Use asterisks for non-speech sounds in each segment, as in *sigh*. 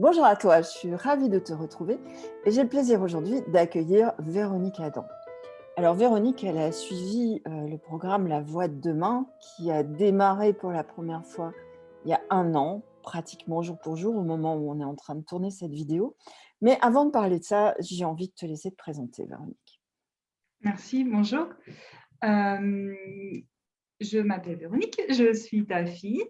Bonjour à toi, je suis ravie de te retrouver et j'ai le plaisir aujourd'hui d'accueillir Véronique Adam. Alors Véronique, elle a suivi euh, le programme La Voix de demain qui a démarré pour la première fois il y a un an, pratiquement jour pour jour au moment où on est en train de tourner cette vidéo. Mais avant de parler de ça, j'ai envie de te laisser te présenter Véronique. Merci, bonjour. Euh, je m'appelle Véronique, je suis ta fille.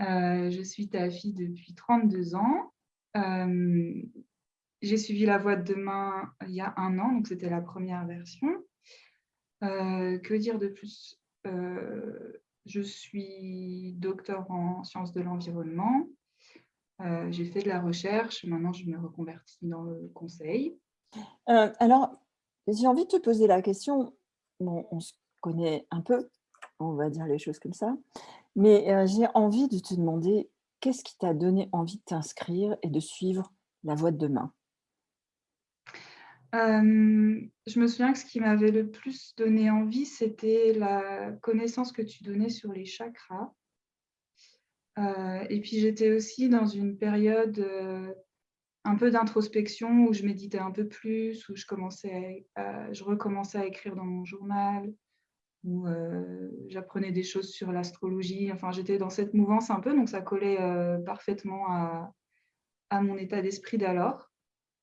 Euh, je suis ta fille depuis 32 ans. Euh, j'ai suivi la voie de demain il y a un an, donc c'était la première version. Euh, que dire de plus? Je suis docteur en sciences de l'environnement. j'ai fait de la recherche. Maintenant, je me reconvertis dans le conseil. alors, j'ai envie de te poser la question. On se connaît un peu, on va dire les choses comme ça. Mais j'ai envie de te demander, qu'est-ce qui t'a donné envie de t'inscrire et de suivre la voie de demain? Je me souviens que ce qui m'avait le plus donné envie, c'était la connaissance que tu donnais sur les chakras. et puis j'étais aussi dans une période un peu d'introspection où je méditais un peu plus, où je, commençais je recommençais à écrire dans mon journal, où euh, j'apprenais des choses sur l'astrologie. Enfin, j'étais dans cette mouvance un peu, donc ça collait euh, parfaitement à, mon état d'esprit d'alors.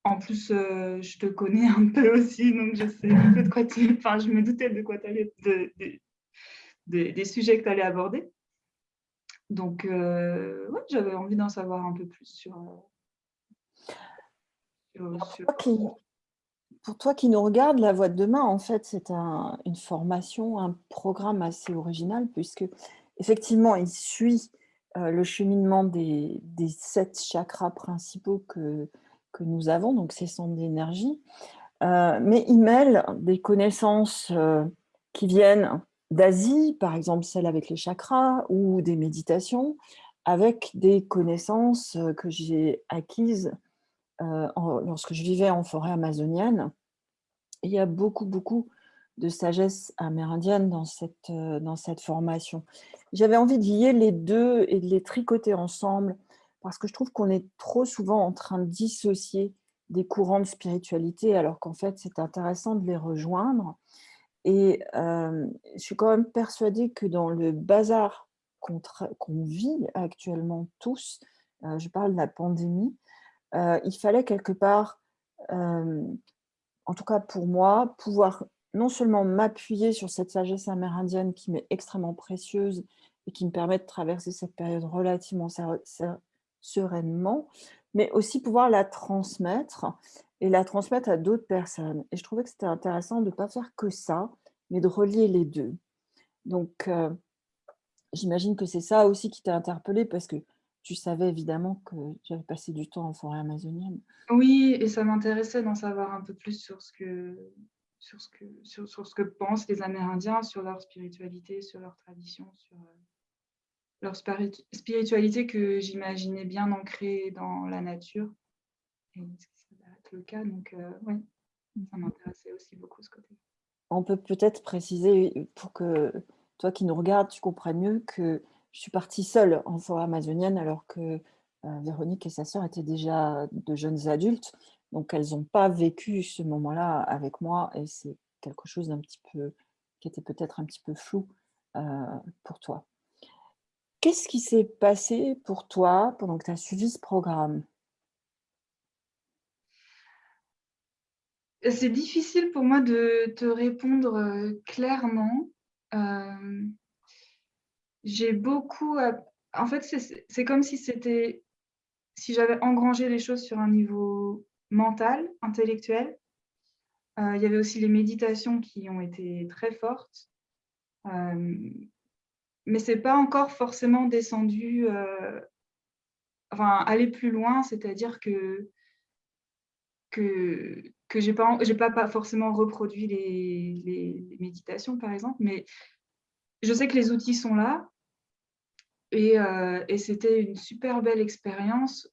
En plus, euh, je te connais un peu aussi, donc je sais un peu de quoi tu... Enfin, je me doutais de quoi tu allais... De, des sujets que tu allais aborder. Donc, ouais, j'avais envie d'en savoir un peu plus sur... sur, pour toi qui nous regarde, La Voix de demain, en fait, c'est une formation, un programme assez original, puisque effectivement, il suit euh, le cheminement des, sept chakras principaux que, que nous avons, donc ces centres d'énergie, euh, mais il mêle des connaissances euh, qui viennent d'Asie, par exemple celles avec les chakras, ou des méditations, avec des connaissances que j'ai acquises lorsque je vivais en forêt amazonienne, il y a beaucoup, beaucoup de sagesse amérindienne dans cette, dans cette formation. J'avais envie de lier les deux et de les tricoter ensemble parce que je trouve qu'on est trop souvent en train de dissocier des courants de spiritualité alors qu'en fait, c'est intéressant de les rejoindre. Et je suis quand même persuadée que dans le bazar qu'on vit actuellement tous, je parle de la pandémie, il fallait quelque part, en tout cas pour moi, pouvoir non seulement m'appuyer sur cette sagesse amérindienne qui m'est extrêmement précieuse et qui me permet de traverser cette période relativement sereinement, mais aussi pouvoir la transmettre et la transmettre à d'autres personnes. Et je trouvais que c'était intéressant de ne pas faire que ça, mais de relier les deux. Donc, j'imagine que c'est ça aussi qui t'a interpellé parce que tu savais évidemment que j'avais passé du temps en forêt amazonienne. Oui, et ça m'intéressait d'en savoir un peu plus sur ce que, sur ce que, sur, ce que pensent les Amérindiens, sur leur spiritualité, sur leur tradition, sur euh, leur spiritualité que j'imaginais bien ancrée dans la nature. Et ça va être le cas, donc euh, oui, ça m'intéressait aussi beaucoup ce côté. On peut peut-être préciser, pour que toi qui nous regardes, tu comprennes mieux que je suis partie seule en forêt amazonienne alors que euh, Véronique et sa sœur étaient déjà de jeunes adultes. Donc, elles n'ont pas vécu ce moment-là avec moi et c'est quelque chose d'un petit peu, qui était peut-être un petit peu flou euh, pour toi. Qu'est-ce qui s'est passé pour toi pendant que tu as suivi ce programme? C'est difficile pour moi de te répondre euh, clairement j'ai beaucoup... En fait, c'est comme si c'était... Si j'avais engrangé les choses sur un niveau mental, intellectuel. Euh, il y avait aussi les méditations qui ont été très fortes. Euh, mais ce n'est pas encore forcément descendu... Euh, enfin, aller plus loin, c'est-à-dire que que, que je n'ai pas, pas, pas, forcément reproduit les, les, méditations, par exemple, mais je sais que les outils sont là euh, et, c'était une super belle expérience,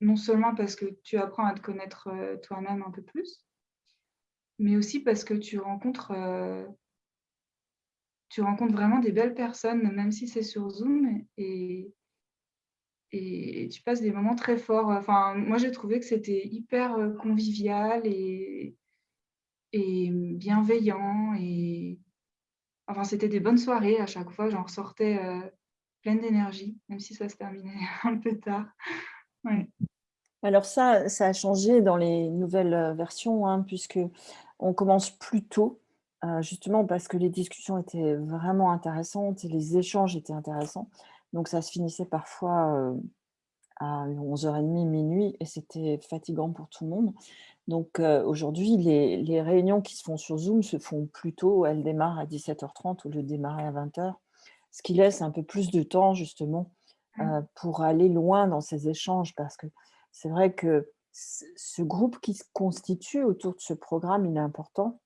non seulement parce que tu apprends à te connaître euh, toi-même un peu plus, mais aussi parce que tu rencontres, euh, tu rencontres vraiment des belles personnes, même si c'est sur Zoom. Et, tu passes des moments très forts. Enfin, moi, j'ai trouvé que c'était hyper, convivial et et bienveillant et enfin, c'était des bonnes soirées à chaque fois. J'en ressortais, pleine d'énergie, même si ça se terminait *laughs* un peu tard. Ouais. Alors ça, ça a changé dans les nouvelles, versions, hein, puisqu'on commence plus tôt, justement parce que les discussions étaient vraiment intéressantes et les échanges étaient intéressants. Donc ça se finissait parfois, à 11:30, minuit et c'était fatigant pour tout le monde. Donc aujourd'hui, les les réunions qui se font sur Zoom se font plus tôt. Elles démarrent à 17:30 au lieu de démarrer à 20:00, ce qui laisse un peu plus de temps justement, Mmh. pour aller loin dans ces échanges. Parce que c'est vrai que ce groupe qui se constitue autour de ce programme, il est important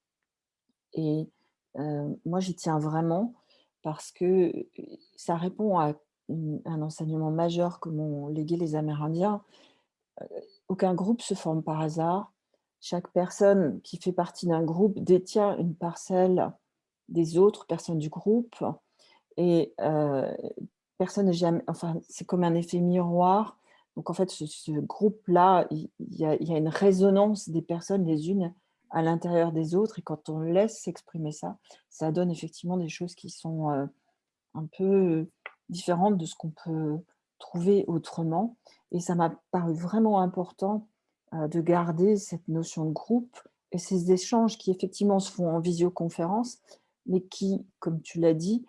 et heu, moi j'y tiens vraiment parce que, ça répond à un enseignement majeur que m'ont légué les Amérindiens. Heu, aucun groupe se forme par hasard. Chaque personne qui fait partie d'un groupe détient une parcelle des autres personnes du groupe et heu, personne n'est jamais enfin, c'est comme un effet miroir. Donc en fait, ce groupe-là, il y a une résonance des personnes les unes à l'intérieur des autres et quand on laisse s'exprimer ça, ça donne effectivement des choses qui sont, heu, un peu différentes de ce qu'on peut trouver autrement et ça m'a paru vraiment important, heu, de garder cette notion de groupe et ces échanges qui effectivement se font en visioconférence, mais qui, comme tu l'as dit,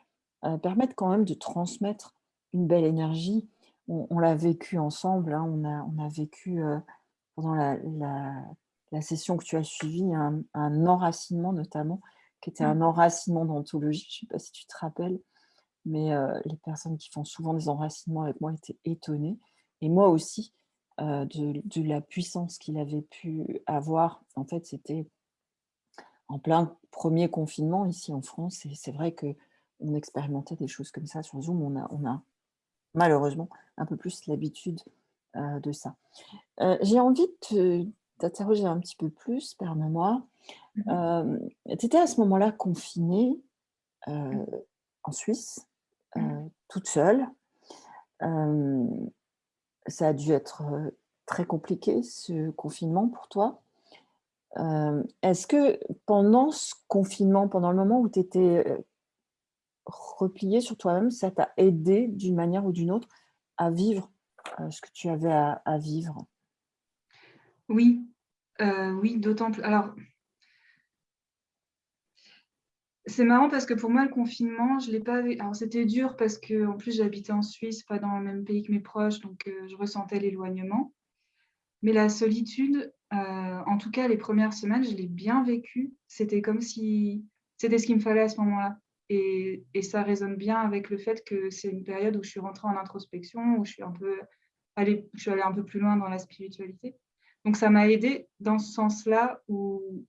heu, permettent quand même de transmettre une belle énergie. On on l'a vécu ensemble, hein, on a on a vécu, heu, pendant la la la session que tu as suivie, un un enracinement notamment, qui était Mmh. un enracinement d'anthologie. Je sais pas si tu te rappelles? Mais les personnes qui font souvent des enracinements avec moi étaient étonnées et moi aussi, de de la puissance qu'il avait pu avoir. En fait, c'était en plein 1er confinement ici en France et c'est vrai qu'on expérimentait des choses comme ça sur Zoom. On a on a malheureusement un peu plus l'habitude, de ça. J'ai envie de te t'interroger un petit peu plus, permets-moi. Mmh tu étais à ce moment-là confinée, Mmh. en Suisse? Toute seule. Hem, ça a dû être, heu, très compliqué ce confinement pour toi. Est-ce que pendant ce confinement, pendant le moment où tu étais, heu, repliée sur toi-même, ça t'a aidée d'une manière ou d'une autre à vivre, ce que tu avais à vivre? Oui, oui, d'autant pl alors c'est marrant parce que pour moi, le confinement, je l'ai pas alors c'était dur parce qu'en plus j'habitais en Suisse, pas dans le même pays que mes proches, donc heu, je ressentais l'éloignement. Mais la solitude, heu, en tout cas les 1res semaines, je l'ai bien vécue. C'était comme si c'était ce qu'il me fallait à ce moment-là et et ça résonne bien avec le fait que c'est une période où je suis rentrée en introspection, où je suis un peu allée je suis allée un peu plus loin dans la spiritualité. Donc ça m'a aidée dans ce sens-là où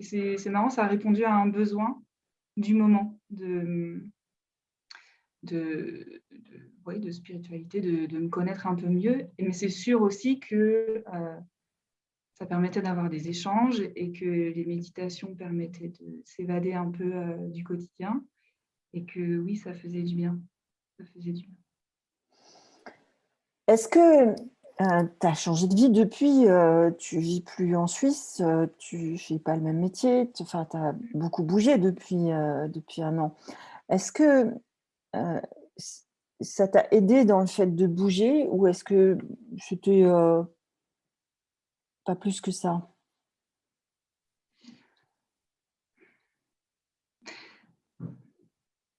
c'est marrant, ça a répondu à un besoin du moment de, de de de spiritualité, de de me connaître un peu mieux. Mais c'est sûr aussi que, heu, ça permettait d'avoir des échanges et que les méditations permettaient de s'évader un peu, heu, du quotidien et que oui, ça faisait du bien, ça faisait du bien. Est-ce que, heu, tu as changé de vie depuis, heu, tu vis plus en Suisse, heu, tu fais pas le même métier, tu as beaucoup bougé depuis, heu, depuis 1 an. Est-ce que, heu, ç ça t'a aidé dans le fait de bouger ou est-ce que c'était, pas plus que ça?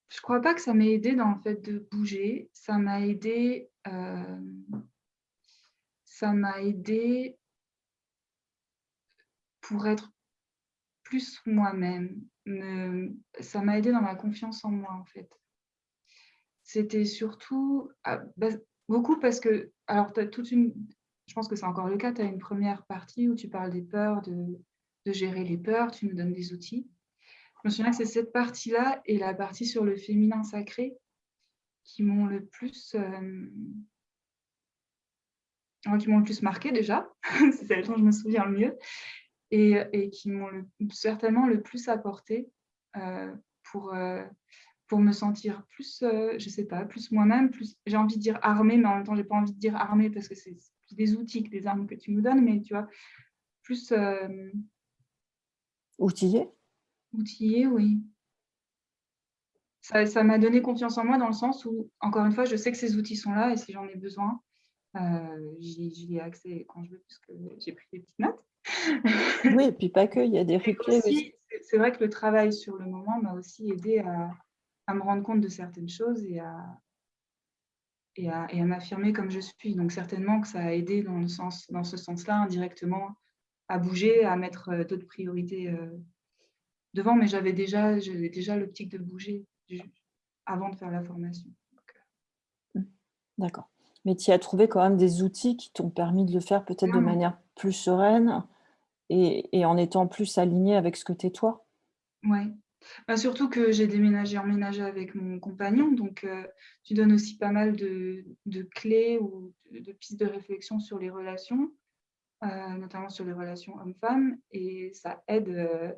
Je crois pas que ça m'ait aidée dans le fait de bouger. Ça m'a aidée, hem ça m'a aidée pour être plus moi-même. Me ça m'a aidée dans ma confiance en moi, en fait. C'était surtout ah, bah, beaucoup parce que alors tu as toute une je pense que c'est encore le cas, tu as une 1re partie où tu parles des peurs, de gérer les peurs, tu nous donnes des outils. Je me souviens que c'est cette partie-là et la partie sur le féminin sacré qui m'ont le plus, hem ouais, qui m'ont le plus marquée déjà, *laughs* c'est celle dont je me souviens le mieux et et qui m'ont certainement le plus apporté, heu, pour, heu pour me sentir plus, euh, je sais pas, plus moi-même, plus, j'ai envie de dire armée, mais en même temps, j'ai pas envie de dire armée parce que c'est des outils que des armes que tu nous donnes, mais tu vois, plus... Euh, outillé? Outillé, oui. Ça m'a donné confiance en moi dans le sens où, encore une fois, je sais que ces outils sont là et si j'en ai besoin, euh, j'y ai accès quand je veux, puisque j'ai pris des petites notes. oui, et *laughs* puis pas que, il y a des replays aussi. C'est vrai que le travail sur le moment m'a aussi aidé à, à me rendre compte de certaines choses et à, et à, et à m'affirmer comme je suis. Donc certainement que ça a aidé dans, le sens, dans ce sens-là, indirectement, à bouger, à mettre euh, d'autres priorités euh, devant, mais j'avais déjà, déjà l'optique de bouger avant de faire la formation. Mmh. D'accord. Mais tu as trouvé quand même des outils qui t'ont permis de le faire peut-être de manière plus sereine et, et, en étant plus aligné avec ce que tu es toi Oui, bah, surtout que j'ai déménagé, emménagé avec mon compagnon, donc euh, tu donnes aussi pas mal de, clés ou de, pistes de réflexion sur les relations, euh, notamment sur les relations hommes-femmes, et ça aide. Euh,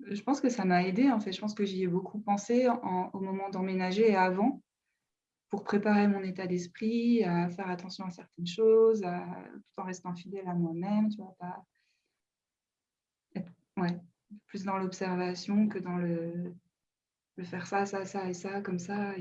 je pense que ça m'a aidé, en fait. Je pense que j'y ai beaucoup pensé au moment d'emménager et avant, pour préparer mon état d'esprit, à faire attention à certaines choses, tout en restant fidèle à moi-même, tu vois, pas... Ouais plus dans l'observation que dans le, le, faire ça, ça, ça et ça, comme ça.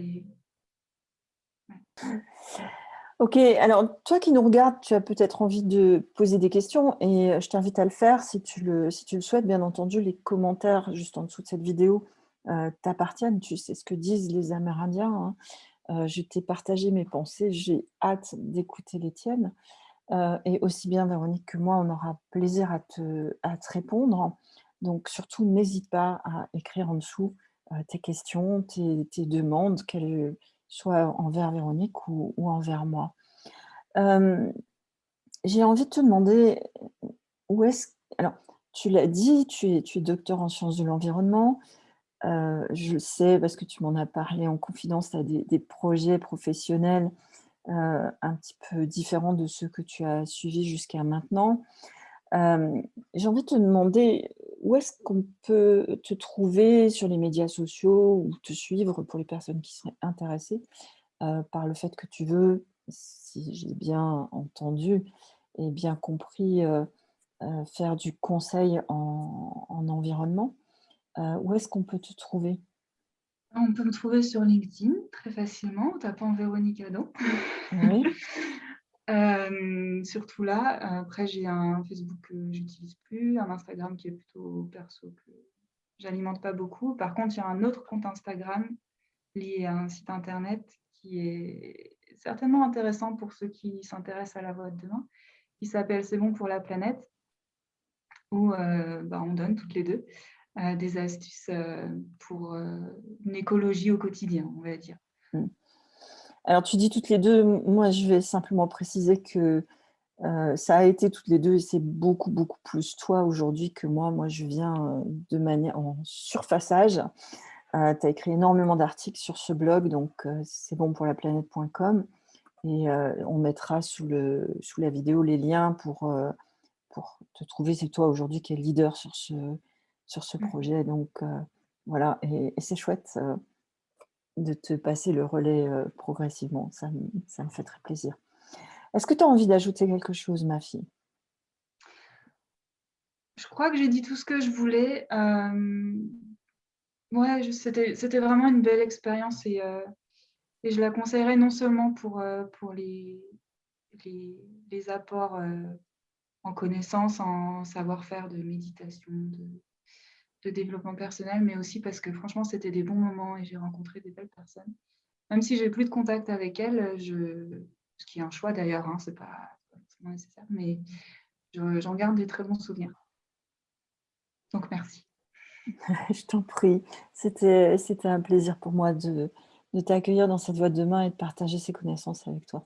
Ok, alors toi qui nous regardes, tu as peut-être envie de poser des questions et je t'invite à le faire si tu le, si tu le souhaites. Bien entendu, les commentaires juste en dessous de cette vidéo euh, t'appartiennent. Tu sais ce que disent les Amérindiens. Hein. Je t'ai partagé mes pensées, j'ai hâte d'écouter les tiennes. Et aussi bien Véronique que moi, on aura plaisir à te, répondre. Donc surtout, n'hésite pas à écrire en dessous tes questions, tes, demandes, qu'elles soient envers Véronique ou, envers moi. J'ai envie de te demander, où est-ce... Alors, tu l'as dit, tu es docteur en sciences de l'environnement. Euh, je sais parce que tu m'en as parlé en confidence, tu as des, projets professionnels euh, un petit peu différents de ceux que tu as suivis jusqu'à maintenant. J'ai envie de te demander où est-ce qu'on peut te trouver sur les médias sociaux ou te suivre pour les personnes qui seraient intéressées par le fait que tu veux, si j'ai bien entendu et bien compris, faire du conseil en, environnement? Où est-ce qu'on peut te trouver? On peut me trouver sur LinkedIn très facilement en tapant Véronique Adam. Oui. *laughs* surtout là, après j'ai un Facebook que j'utilise plus, un Instagram qui est plutôt perso que j'alimente pas beaucoup. Par contre, il y a un autre compte Instagram lié à un site internet qui est certainement intéressant pour ceux qui s'intéressent à la voie de demain, qui s'appelle C'est bon pour la planète, où bah, on donne toutes les deux des astuces pour une écologie au quotidien, on va dire. Mmh. Alors, tu dis toutes les deux, moi, je vais simplement préciser que euh, ça a été toutes les deux et c'est beaucoup, beaucoup plus toi aujourd'hui que moi. Moi, je viens euh, de manière en surfaçage. Euh, tu as écrit énormément d'articles sur ce blog, donc c'est bon pour la planète.com. Et on mettra sous, le, sous la vidéo les liens pour, pour te trouver. C'est toi aujourd'hui qui es leader sur ce, sur ce mmh. projet. Donc voilà, et c'est chouette de te passer le relais progressivement. Ça, ça, me fait très plaisir. Est-ce que tu as envie d'ajouter quelque chose, ma fille? Je crois que j'ai dit tout ce que je voulais. Ouais, c'était vraiment une belle expérience et, et, je la conseillerais non seulement pour, pour les, les, les apports en connaissances, en savoir-faire de méditation, de, de développement personnel, mais aussi parce que franchement, c'était des bons moments et j'ai rencontré des belles personnes. Même si j'ai plus de contact avec elles, ce qui est un choix d'ailleurs, hein, c'est pas nécessaire, mais j'en garde des très bons souvenirs. Donc merci. *laughs* je t'en prie. C'était un plaisir pour moi de, de t'accueillir dans cette voie de demain et de partager ces connaissances avec toi.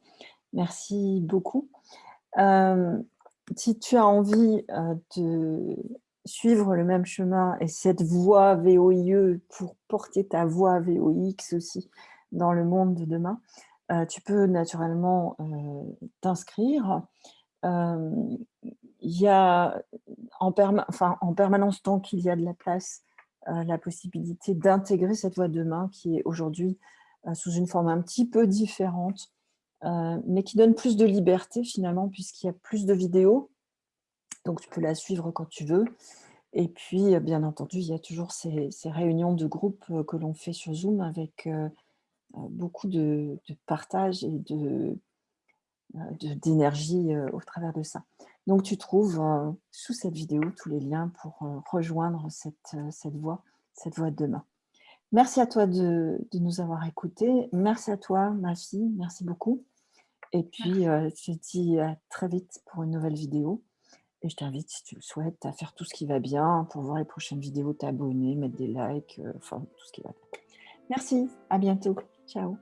Merci beaucoup. Euh, si tu as envie euh, de suivre le même chemin et cette voie VOIE pour porter ta voix VOX aussi dans le monde de demain, euh, tu peux naturellement euh, t'inscrire. Euh, il y a en, permanence, tant qu'il y a de la place, la possibilité d'intégrer cette voix de main qui est aujourd'hui sous une forme un petit peu différente, mais qui donne plus de liberté finalement puisqu'il y a plus de vidéos. Donc tu peux la suivre quand tu veux. Et puis, bien entendu, il y a toujours ces, réunions de groupe que l'on fait sur Zoom avec beaucoup de, de partage et de, d'énergie au travers de ça. Donc, tu trouves sous cette vidéo tous les liens pour rejoindre cette, cette voie, cette voie de demain. Merci à toi de, de, nous avoir écoutés. Merci à toi, ma fille. Merci beaucoup. Et puis, je te dis à très vite pour une nouvelle vidéo. Et je t'invite, si tu le souhaites, à faire tout ce qui va bien pour voir les prochaines vidéos, t'abonner, mettre des likes, enfin, tout ce qui va bien. Merci, à bientôt. Ciao.